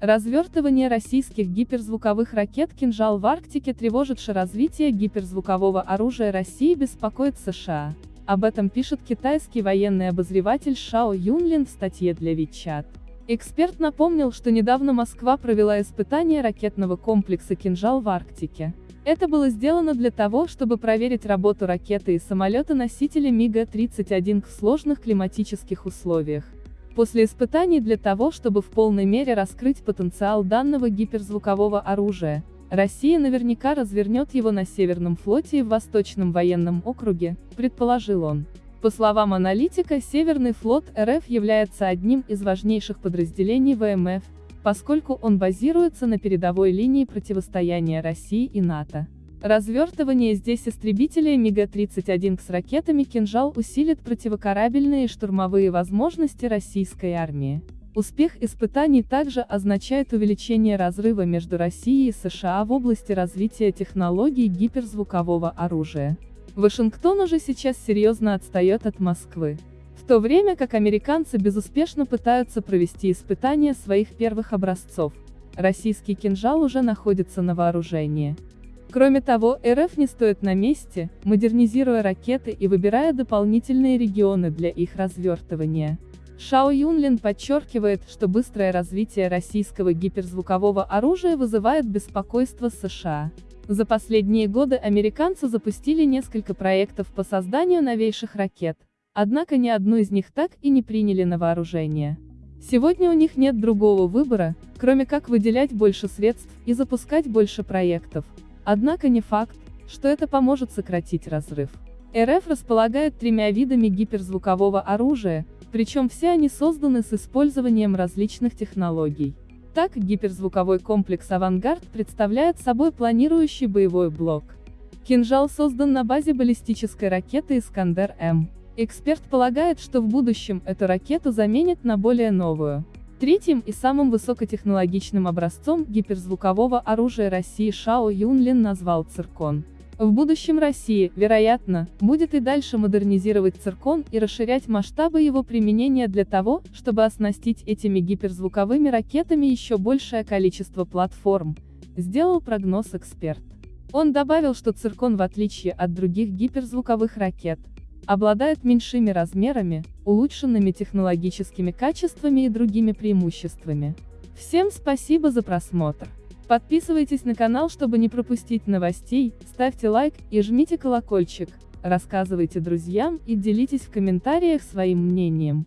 Развертывание российских гиперзвуковых ракет «Кинжал» в Арктике тревожит развитие гиперзвукового оружия России беспокоит США. Об этом пишет китайский военный обозреватель Шао Юнлин в статье для Вичат. Эксперт напомнил, что недавно Москва провела испытание ракетного комплекса «Кинжал» в Арктике. Это было сделано для того, чтобы проверить работу ракеты и самолета-носителя МиГа-31 в сложных климатических условиях. После испытаний для того, чтобы в полной мере раскрыть потенциал данного гиперзвукового оружия, Россия наверняка развернет его на Северном флоте и в Восточном военном округе, предположил он. По словам аналитика, Северный флот РФ является одним из важнейших подразделений ВМФ, поскольку он базируется на передовой линии противостояния России и НАТО. Развертывание здесь истребителя МиГ-31 с ракетами «Кинжал» усилит противокорабельные и штурмовые возможности российской армии. Успех испытаний также означает увеличение разрыва между Россией и США в области развития технологий гиперзвукового оружия. Вашингтон уже сейчас серьезно отстает от Москвы. В то время как американцы безуспешно пытаются провести испытания своих первых образцов, российский кинжал уже находится на вооружении. Кроме того, РФ не стоит на месте, модернизируя ракеты и выбирая дополнительные регионы для их развертывания. Шао Юнлин подчеркивает, что быстрое развитие российского гиперзвукового оружия вызывает беспокойство США. За последние годы американцы запустили несколько проектов по созданию новейших ракет, Однако ни одну из них так и не приняли на вооружение. Сегодня у них нет другого выбора, кроме как выделять больше средств и запускать больше проектов. Однако не факт, что это поможет сократить разрыв. РФ располагает тремя видами гиперзвукового оружия, причем все они созданы с использованием различных технологий. Так, гиперзвуковой комплекс «Авангард» представляет собой планирующий боевой блок. «Кинжал» создан на базе баллистической ракеты «Искандер-М». Эксперт полагает, что в будущем эту ракету заменят на более новую. Третьим и самым высокотехнологичным образцом гиперзвукового оружия России Шао Юнлин назвал «Циркон». В будущем Россия, вероятно, будет и дальше модернизировать циркон и расширять масштабы его применения для того, чтобы оснастить этими гиперзвуковыми ракетами еще большее количество платформ, сделал прогноз эксперт. Он добавил, что циркон в отличие от других гиперзвуковых ракет, обладает меньшими размерами, улучшенными технологическими качествами и другими преимуществами. Всем спасибо за просмотр. Подписывайтесь на канал, чтобы не пропустить новостей, ставьте лайк и жмите колокольчик, рассказывайте друзьям и делитесь в комментариях своим мнением.